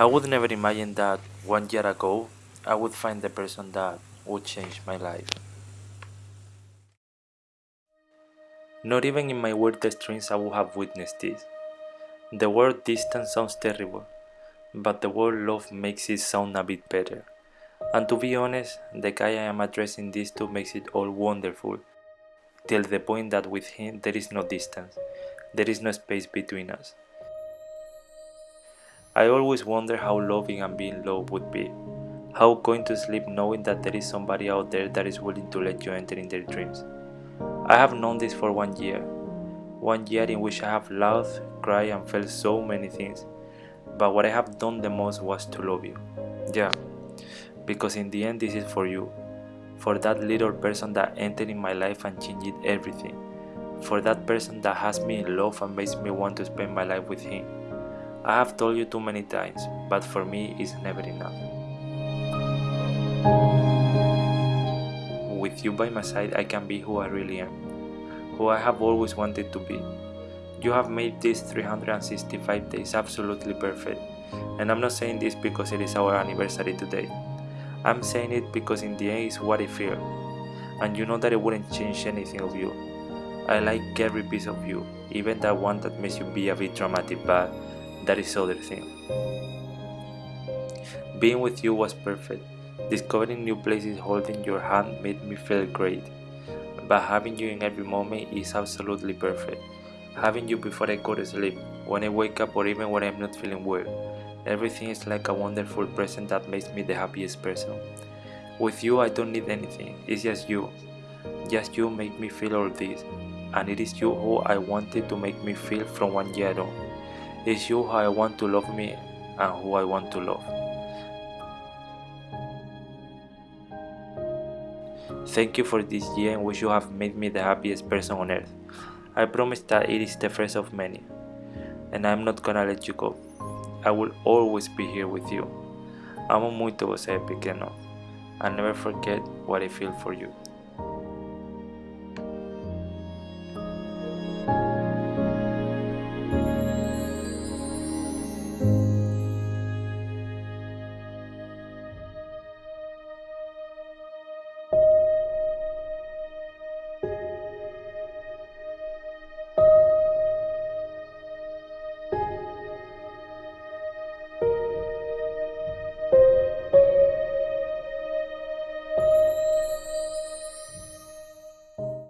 I would never imagine that one year ago I would find the person that would change my life. Not even in my wildest dreams I would have witnessed this. The word distance sounds terrible, but the word love makes it sound a bit better. And to be honest, the guy I am addressing this to makes it all wonderful, till the point that with him there is no distance, there is no space between us. I always wonder how loving and being loved would be. How going to sleep knowing that there is somebody out there that is willing to let you enter in their dreams. I have known this for one year. One year in which I have laughed, cried and felt so many things. But what I have done the most was to love you. Yeah, because in the end this is for you. For that little person that entered in my life and changed everything. For that person that has me in love and makes me want to spend my life with him. I have told you too many times, but for me it's never enough. With you by my side I can be who I really am, who I have always wanted to be. You have made these 365 days absolutely perfect, and I'm not saying this because it is our anniversary today. I'm saying it because in the end it's what I feel, and you know that it wouldn't change anything of you. I like every piece of you, even that one that makes you be a bit dramatic, but that is other thing. Being with you was perfect. Discovering new places holding your hand made me feel great. But having you in every moment is absolutely perfect. Having you before I go to sleep, when I wake up or even when I'm not feeling well. Everything is like a wonderful present that makes me the happiest person. With you I don't need anything, it's just you. Just you make me feel all this, and it is you who I wanted to make me feel from one year on. It's you I want to love me and who I want to love. Thank you for this year in which you have made me the happiest person on earth. I promise that it is the first of many, and I'm not gonna let you go. I will always be here with you. Amo muito você, pequeno. I never forget what I feel for you.